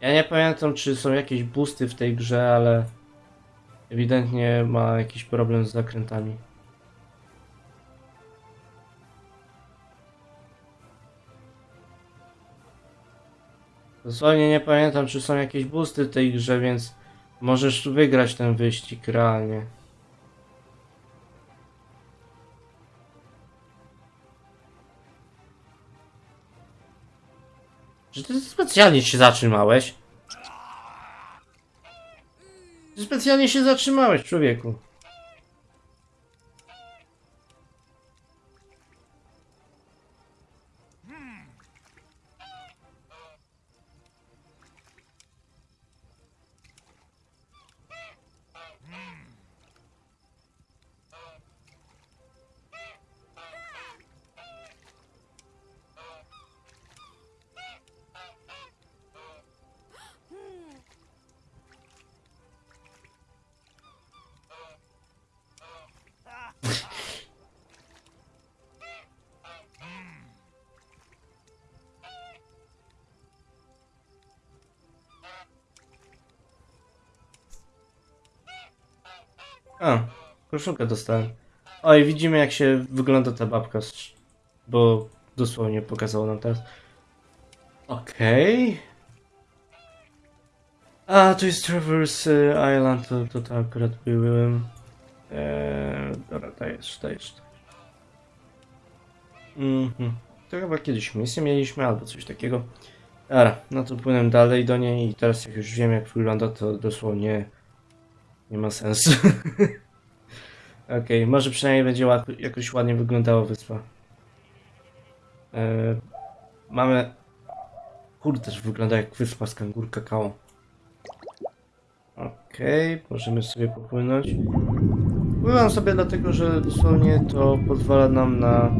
Ja nie pamiętam, czy są jakieś boosty w tej grze, ale ewidentnie ma jakiś problem z zakrętami. Dosłownie nie pamiętam, czy są jakieś boosty w tej grze, więc możesz wygrać ten wyścig realnie. Czy ty specjalnie się zatrzymałeś? Ty specjalnie się zatrzymałeś, człowieku. A, koszulkę dostałem. Oj, widzimy jak się wygląda ta babka, bo dosłownie pokazało nam teraz. Okej. A, to jest Traverse Island, to, to, to akurat byłem. Eee, dobra, dajesz. dajesz. Mhm. To chyba kiedyś misję mieliśmy, albo coś takiego. Dobra, no to płynę dalej do niej i teraz jak już wiem jak wygląda, to dosłownie nie ma sensu. [LAUGHS] Okej, może przynajmniej będzie ład, jakoś ładnie wyglądała wyspa. E, mamy... Kurde, też wygląda jak wyspa z kangur kakao. Okej, możemy sobie popłynąć. Pływam sobie dlatego, że dosłownie to pozwala nam na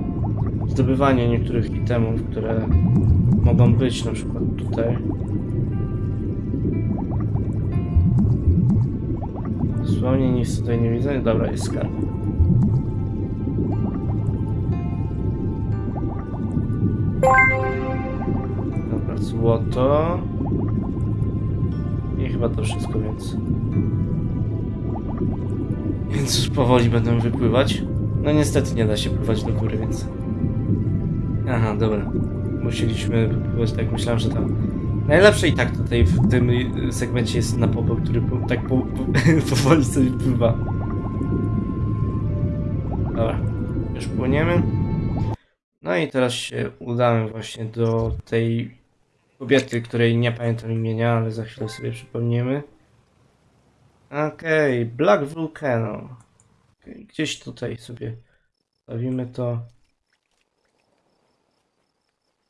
zdobywanie niektórych itemów, które mogą być na przykład tutaj. Dosłownie nic tutaj nie widzę. Dobra, jest skarb. Dobra, złoto. I chyba to wszystko, więc... Więc już powoli będę wypływać. No niestety nie da się pływać do góry, więc... Aha, dobra. Musieliśmy wypływać tak, myślałem, że tam... Najlepsze i tak tutaj w tym y, segmencie jest na popo, który po, tak po, po, [LAUGHS] powoli sobie pływa. Dobra, już płyniemy. No i teraz się udamy właśnie do tej kobiety, której nie pamiętam imienia, ale za chwilę sobie przypomniemy. Okej, Black Volcano. Okej, gdzieś tutaj sobie stawimy to.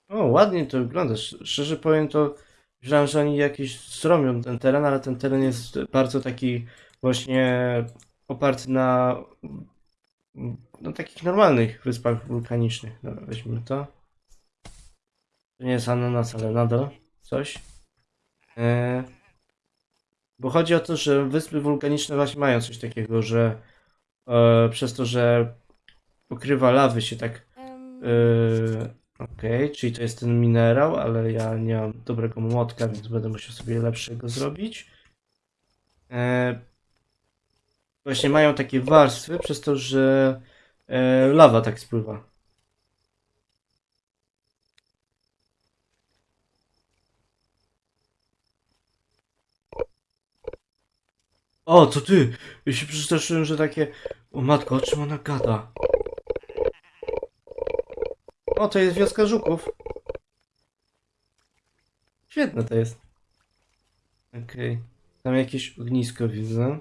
O, ładnie to wygląda. Sz- Szczerze powiem, to myślałem, że oni jakieś zrobią ten teren, ale ten teren jest bardzo taki właśnie oparty na, na takich normalnych wyspach wulkanicznych. Dobra, weźmy to. To nie jest ananas, ale nadal coś. E, bo chodzi o to, że wyspy wulkaniczne właśnie mają coś takiego, że e, przez to, że pokrywa lawy się tak Yy, Okej, czyli to jest ten minerał, ale ja nie mam dobrego młotka, więc będę musiał sobie lepszego zrobić. E, właśnie mają takie warstwy przez to, że e, lawa tak spływa. O, to ty! Ja się przestraszyłem, że takie... O matko, o czym ona gada? O, to jest wioska żuków. Świetne to jest. Okej. Tam jakieś ognisko widzę.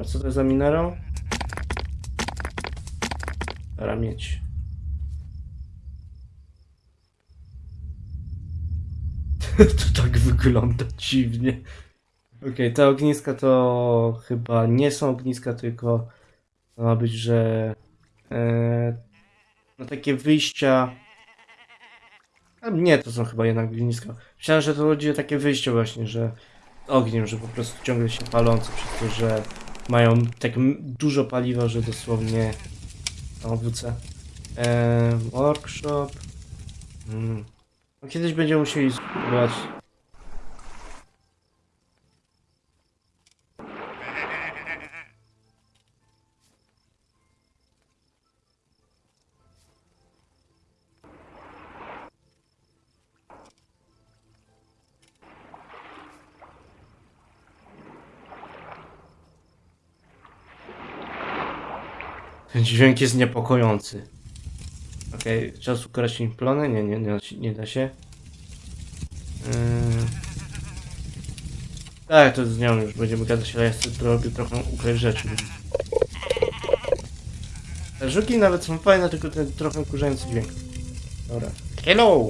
A co to za minerał? Dobra, mieć. [LAUGHS] to tak wygląda dziwnie. Okej, te ogniska to chyba nie są ogniska, tylko to ma być, że e, no takie wyjścia. A nie, to są chyba jednak ogniska. Myślałem, że to chodzi o takie wyjście właśnie, że ogniem, że po prostu ciągle się palące przez to, że mają tak dużo paliwa, że dosłownie o WC. Eee, workshop. Mm. No kiedyś będziemy musieli spróbować. Ten dźwięk jest niepokojący. Okej, czas ukraść plony? Nie, nie, nie, nie da się. Yy... Tak, to z nią już będziemy gadać, ale ja sobie trochę ukraść rzeczy. Te żuki nawet są fajne, tylko ten trochę kurzający dźwięk. Dobra. Hello!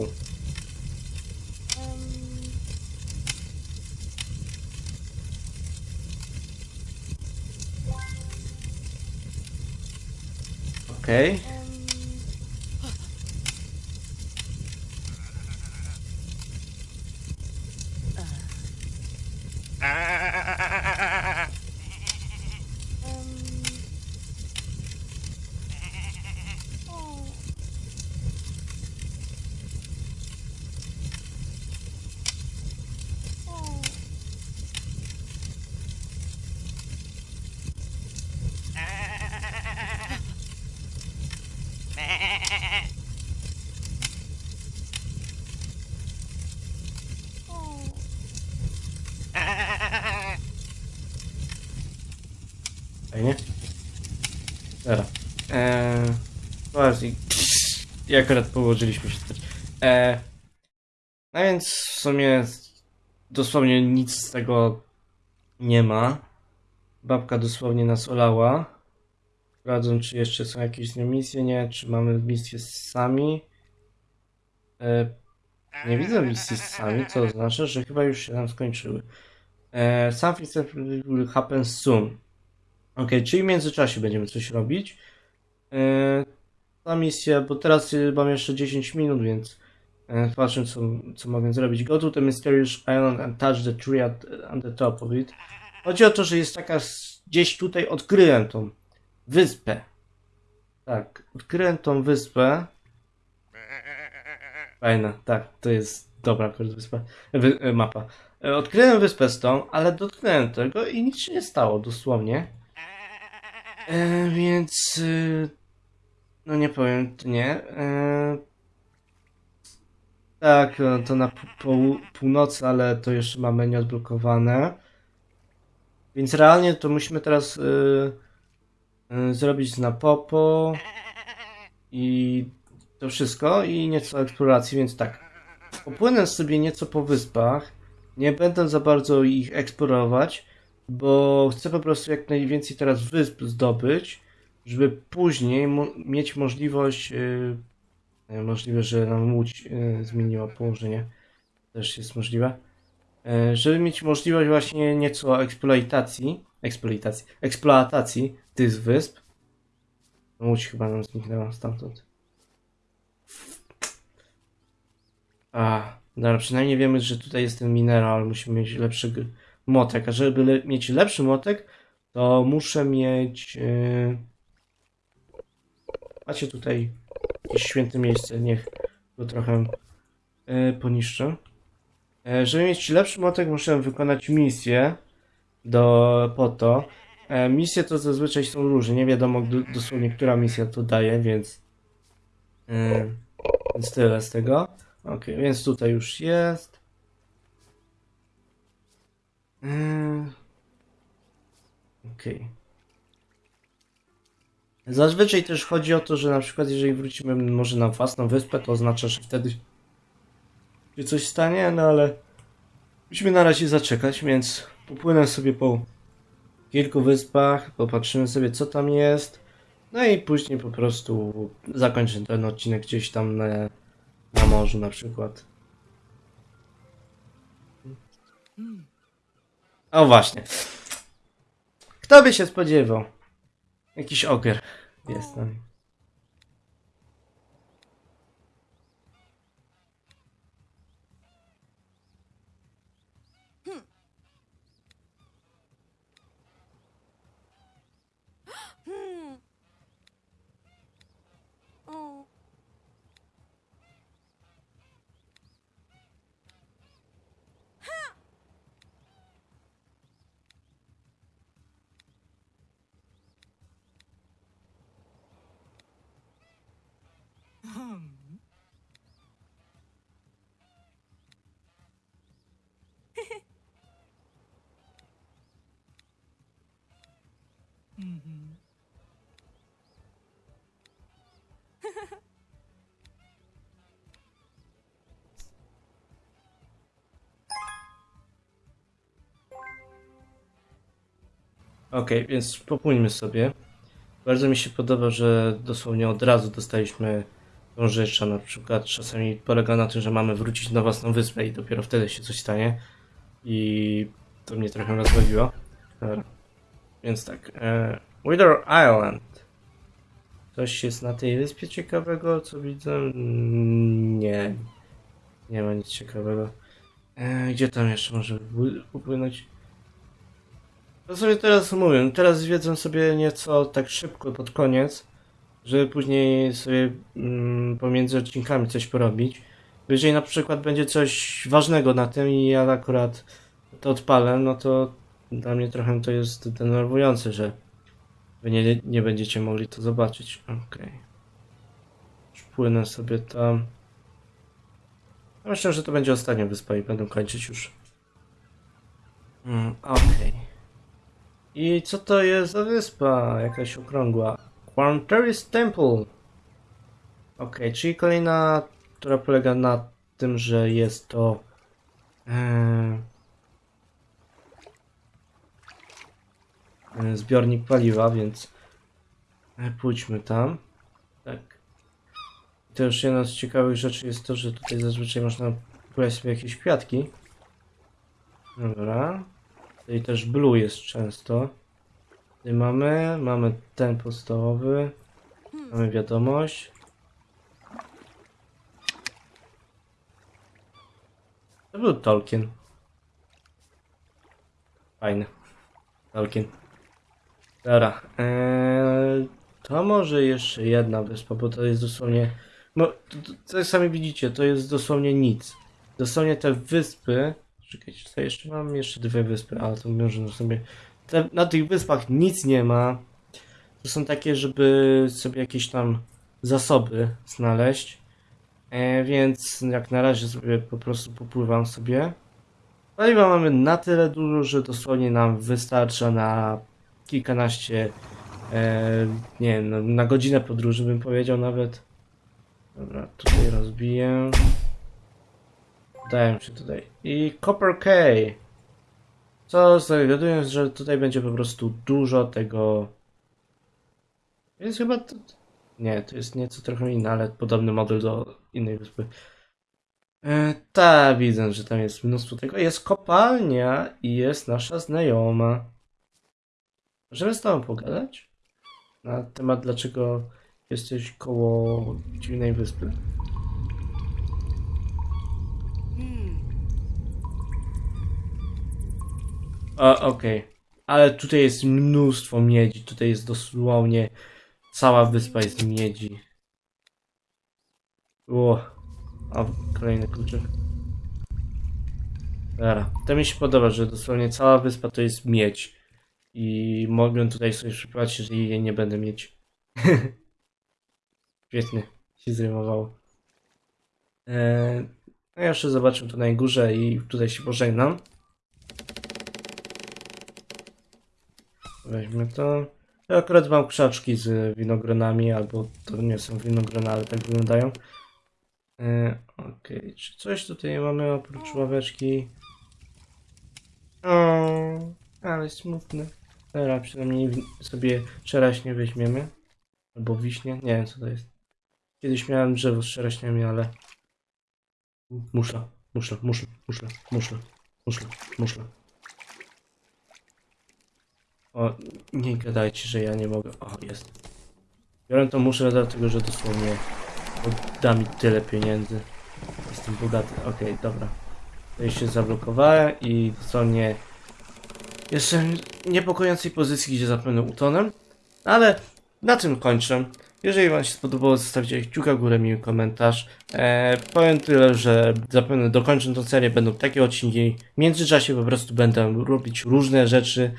Okej. Dobra. Eee, właśnie. I akurat położyliśmy się spać. Eee, no więc w sumie dosłownie nic z tego nie ma. Babka dosłownie nas olała. Sprawdzą, czy jeszcze są jakieś misje, nie? Czy mamy misje z sami? Eee, nie widzę misji sami, co oznacza, że chyba już się nam skończyły. Eee, something will happen soon. Okej, czyli w międzyczasie będziemy coś robić. Yy, ta misja, bo teraz yy, mam jeszcze 10 minut, więc yy, co, co mogę zrobić. Go to the mysterious island and touch the tree at, the top of it. Chodzi o to, że jest taka, gdzieś tutaj odkryłem tą wyspę. Tak, odkryłem tą wyspę. Fajna, tak, to jest dobra akurat wyspa, wy, e, mapa. E, Odkryłem wyspę z tą, ale dotknąłem tego i nic się nie stało, dosłownie. E, więc. y, no nie powiem, nie. E, tak, no to na północy, ale to jeszcze mamy nieodblokowane. Więc realnie to musimy teraz y, y, zrobić na popo i to wszystko i nieco eksploracji, więc tak. Popłynę sobie nieco po wyspach. Nie będę za bardzo ich eksplorować bo chcę po prostu jak najwięcej teraz wysp zdobyć, żeby później mieć możliwość yy, Możliwe, że nam łódź e, zmieniła położenie. Też jest możliwe. E, Żeby mieć możliwość właśnie nieco eksploitacji, eksploitacji, eksploatacji tych wysp. Łódź chyba nam zniknęła stamtąd. A, dobra, przynajmniej wiemy, że tutaj jest ten mineral, musimy mieć lepszy młotek, a żeby le mieć lepszy młotek, to muszę mieć... Yy... Macie tutaj jakieś święte miejsce, niech go trochę yy, poniszczę. E, żeby mieć lepszy młotek, muszę wykonać misję do, po to. E, misje to zazwyczaj są różne, nie wiadomo dosłownie, która misja to daje, więc... Yy, więc tyle z tego. Ok, więc tutaj już jest. Yy. Okej. Zazwyczaj też chodzi o to, że na przykład jeżeli wrócimy może na własną wyspę, to oznacza, że wtedy się coś stanie, no ale musimy na razie zaczekać, więc popłynę sobie po kilku wyspach, popatrzymy sobie co tam jest, no i później po prostu zakończę ten odcinek gdzieś tam na, na morzu na przykład. O właśnie. Kto by się spodziewał? Jakiś ogier jest tam. Hmm. Oh. Okej, więc popłyńmy sobie. Bardzo mi się podoba, że dosłownie od razu dostaliśmy tą rzecz, a na przykład czasami polega na tym, że mamy wrócić na własną wyspę i dopiero wtedy się coś stanie. I to mnie trochę rozbawiło. Dobra. Więc tak, e, Wither Island. Coś jest na tej wyspie ciekawego, co widzę? Mm, Nie. Nie ma nic ciekawego. E, gdzie tam jeszcze może upły- upłynąć? To sobie teraz mówię, teraz zwiedzam sobie nieco tak szybko pod koniec, żeby później sobie mm, pomiędzy odcinkami coś porobić. Jeżeli na przykład będzie coś ważnego na tym i ja akurat to odpalę, no to dla mnie trochę to jest denerwujące, że wy nie, nie będziecie mogli to zobaczyć. Okej. Już Płynę sobie tam. Myślę, że to będzie ostatnia wyspa i będę kończyć już. Mm, Okej. I co to jest za wyspa? Jakaś okrągła. Quarteris Temple. Okej, czyli kolejna, która polega na tym, że jest to. e, zbiornik paliwa, więc e, pójdźmy tam. Tak. Też jedna z ciekawych rzeczy jest to, że tutaj zazwyczaj można kupować sobie jakieś kwiatki. Dobra. Tutaj też blue jest często. Tutaj mamy, mamy ten podstawowy. Mamy wiadomość. To był Tolkien. Fajny. Tolkien. Dobra. Eee, to może jeszcze jedna wyspa, bo to jest dosłownie... No, to, to, to jak sami widzicie, to jest dosłownie nic. Dosłownie te wyspy... Czekajcie, co jeszcze mam? Jeszcze dwie wyspy, ale to może sobie... Te, na tych wyspach nic nie ma. To są takie, żeby sobie jakieś tam zasoby znaleźć. E, więc jak na razie sobie po prostu popływam sobie. Paliwa mamy na tyle dużo, że dosłownie nam wystarcza na kilkanaście, e, nie wiem, no, na godzinę podróży bym powiedział nawet. Dobra, tutaj rozbiję. Daję się tutaj. I Copper K. Co zawiadując, że tutaj będzie po prostu dużo tego. Więc chyba to, Nie, to jest nieco trochę inne, ale podobny model do innej wyspy. E, tak, widzę, że tam jest mnóstwo tego. Jest kopalnia i jest nasza znajoma. Możemy z tobą pogadać? Na temat, dlaczego jesteś koło dziwnej wyspy. Hmm. O, okej. Ale tutaj jest mnóstwo miedzi. Tutaj jest dosłownie cała wyspa jest miedzi. O, a kolejny kluczyk. Dobra, to mi się podoba, że dosłownie cała wyspa to jest miedź. I mogę tutaj sobie przypłacić, jeżeli jej nie będę mieć. [LAUGHS] Świetnie, się zrymowało. Eee, no ja jeszcze zobaczę tu na górze i tutaj się pożegnam. Weźmy to. Ja akurat mam krzaczki z winogronami, albo to nie są winogrona, ale tak wyglądają. E, Okej, czy coś tutaj mamy oprócz ławeczki? O, ale smutne. Dobra, przynajmniej sobie czeraśnie weźmiemy. Albo wiśnie, nie wiem co to jest. Kiedyś miałem drzewo z czeraśniami, ale... Muszla, muszla, muszla, muszla, muszla, muszla, muszla. O, nie gadajcie, że ja nie mogę. O, jest. Biorę to muszę dlatego, że dosłownie da mi tyle pieniędzy. Jestem bogaty. Okej, dobra. To się zablokowałem i dosłownie w niepokojącej pozycji, gdzie zapewne utonę. Ale na tym kończę. Jeżeli Wam się spodobało, zostawcie kciuka w górę, miły komentarz. Eee, powiem tyle, że zapewne dokończę tę serię, będą takie odcinki. W międzyczasie po prostu będę robić różne rzeczy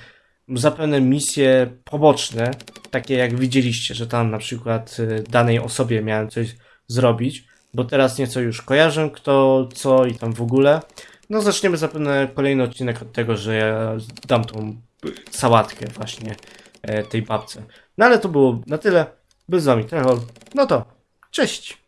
zapewne misje poboczne, takie jak widzieliście, że tam na przykład y, danej osobie miałem coś zrobić, bo teraz nieco już kojarzę kto, co i tam w ogóle. No zaczniemy zapewne kolejny odcinek od tego, że ja dam tą sałatkę właśnie e, tej babce. No ale to było na tyle. Był z wami Trechol. No to, cześć!